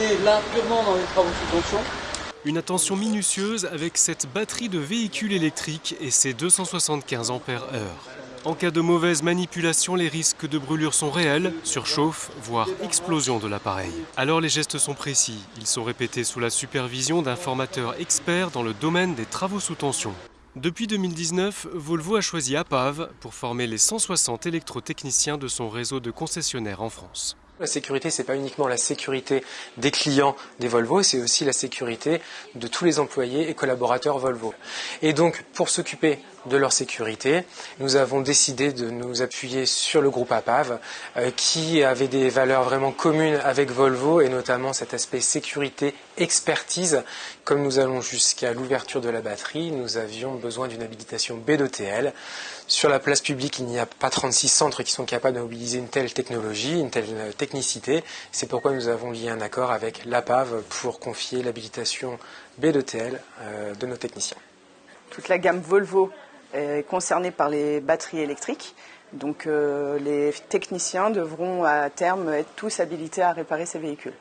est là purement dans les travaux sous tension. Une attention minutieuse avec cette batterie de véhicule électrique et ses 275 ampères En cas de mauvaise manipulation, les risques de brûlure sont réels, surchauffe, voire explosion de l'appareil. Alors les gestes sont précis, ils sont répétés sous la supervision d'un formateur expert dans le domaine des travaux sous tension. Depuis 2019, Volvo a choisi APAV pour former les 160 électrotechniciens de son réseau de concessionnaires en France. La sécurité, c'est pas uniquement la sécurité des clients des Volvo, c'est aussi la sécurité de tous les employés et collaborateurs Volvo. Et donc, pour s'occuper de leur sécurité, nous avons décidé de nous appuyer sur le groupe APAV, euh, qui avait des valeurs vraiment communes avec Volvo, et notamment cet aspect sécurité, expertise. Comme nous allons jusqu'à l'ouverture de la batterie, nous avions besoin d'une habilitation B2TL. Sur la place publique, il n'y a pas 36 centres qui sont capables de mobiliser une telle technologie, une telle technicité. C'est pourquoi nous avons lié un accord avec l'APAV pour confier l'habilitation B2TL euh, de nos techniciens. Toute la gamme Volvo est concernée par les batteries électriques. Donc euh, les techniciens devront à terme être tous habilités à réparer ces véhicules.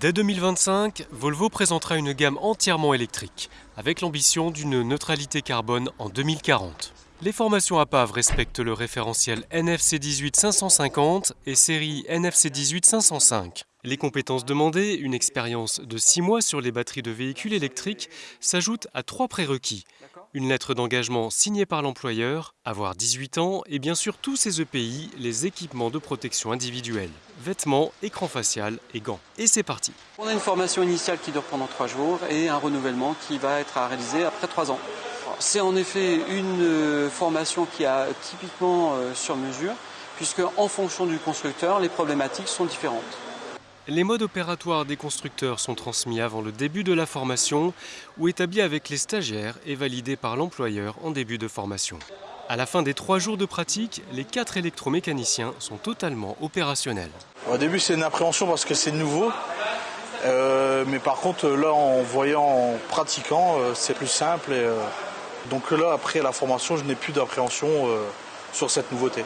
Dès 2025, Volvo présentera une gamme entièrement électrique, avec l'ambition d'une neutralité carbone en 2040. Les formations APAV respectent le référentiel NFC 18 550 et série NFC 18 505. Les compétences demandées, une expérience de 6 mois sur les batteries de véhicules électriques, s'ajoutent à trois prérequis. Une lettre d'engagement signée par l'employeur, avoir 18 ans et bien sûr tous ces EPI, les équipements de protection individuelle, vêtements, écran facial et gants. Et c'est parti On a une formation initiale qui dure pendant 3 jours et un renouvellement qui va être à réaliser après 3 ans. C'est en effet une euh, formation qui a typiquement euh, sur mesure, puisque en fonction du constructeur, les problématiques sont différentes. Les modes opératoires des constructeurs sont transmis avant le début de la formation ou établis avec les stagiaires et validés par l'employeur en début de formation. À la fin des trois jours de pratique, les quatre électromécaniciens sont totalement opérationnels. Au début, c'est une appréhension parce que c'est nouveau. Euh, mais par contre, là, en voyant, en pratiquant, c'est plus simple. Et, donc là, après la formation, je n'ai plus d'appréhension euh, sur cette nouveauté.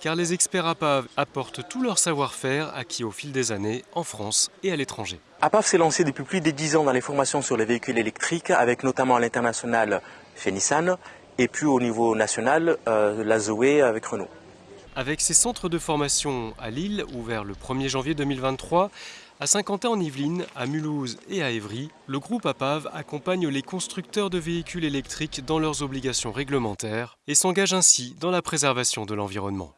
Car les experts APAV apportent tout leur savoir-faire acquis au fil des années en France et à l'étranger. APAV s'est lancé depuis plus de 10 ans dans les formations sur les véhicules électriques, avec notamment à l'international chez Nissan et puis au niveau national euh, la Zoé avec Renault. Avec ses centres de formation à Lille, ouverts le 1er janvier 2023, à Saint-Quentin-en-Yvelines, à Mulhouse et à Évry, le groupe APAV accompagne les constructeurs de véhicules électriques dans leurs obligations réglementaires et s'engage ainsi dans la préservation de l'environnement.